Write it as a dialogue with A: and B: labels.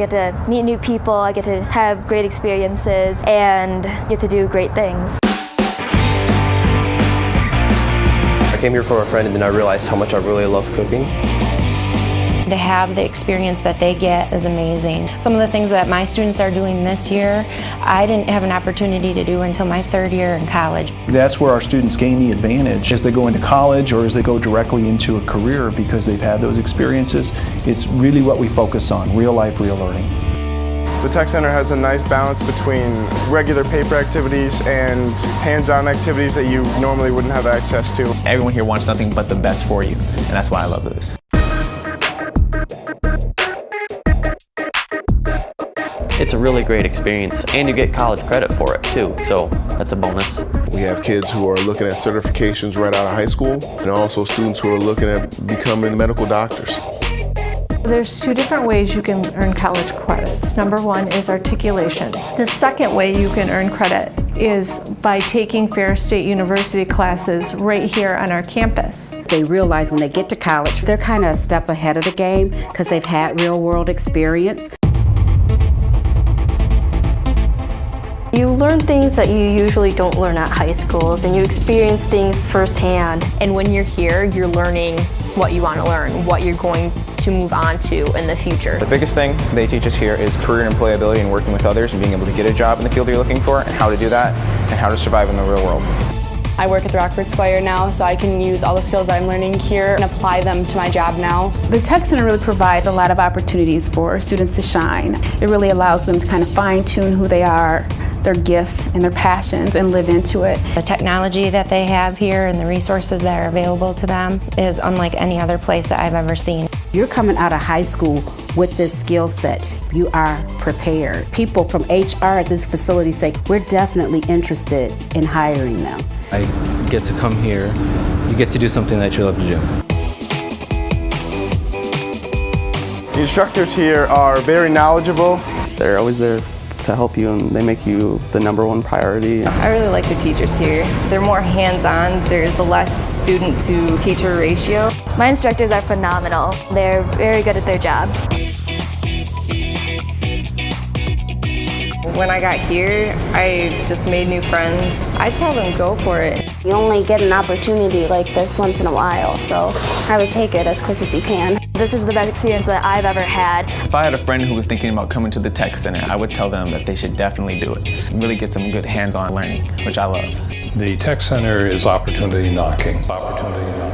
A: get to meet new people, I get to have great experiences, and get to do great things.
B: I came here for a friend and then I realized how much I really love cooking.
C: To have the experience that they get is amazing. Some of the things that my students are doing this year, I didn't have an opportunity to do until my third year in college.
D: That's where our students gain the advantage as they go into college or as they go directly into a career because they've had those experiences. It's really what we focus on, real life, real learning.
E: The Tech Center has a nice balance between regular paper activities and hands-on activities that you normally wouldn't have access to.
F: Everyone here wants nothing but the best for you, and that's why I love this.
G: It's a really great experience and you get college credit for it too, so that's a bonus.
H: We have kids who are looking at certifications right out of high school and also students who are looking at becoming medical doctors.
I: There's two different ways you can earn college credits. Number one is articulation. The second way you can earn credit is by taking Ferris State University classes right here on our campus.
J: They realize when they get to college, they're kind of a step ahead of the game because they've had real world experience.
K: You learn things that you usually don't learn at high schools and you experience things firsthand.
L: And when you're here, you're learning what you want to learn, what you're going to move on to in the future.
F: The biggest thing they teach us here is career and employability and working with others and being able to get a job in the field you're looking for and how to do that and how to survive in the real world.
M: I work at the Rockford Squire now, so I can use all the skills that I'm learning here and apply them to my job now.
N: The Tech Center really provides a lot of opportunities for students to shine. It really allows them to kind of fine-tune who they are, their gifts and their passions and live into it.
C: The technology that they have here and the resources that are available to them is unlike any other place that I've ever seen.
J: You're coming out of high school with this skill set. You are prepared. People from HR at this facility say, we're definitely interested in hiring them.
O: I get to come here, you get to do something that you love to do.
E: The instructors here are very knowledgeable.
B: They're always there to help you and they make you the number one priority.
L: I really like the teachers here. They're more hands-on. There's a less student to teacher ratio.
A: My instructors are phenomenal. They're very good at their job.
L: When I got here, I just made new friends. I tell them go for it.
P: You only get an opportunity like this once in a while, so I would take it as quick as you can.
A: This is the best experience that I've ever had.
F: If I had a friend who was thinking about coming to the Tech Center, I would tell them that they should definitely do it. Really get some good hands-on learning, which I love.
Q: The Tech Center is opportunity knocking. Opportunity knocking.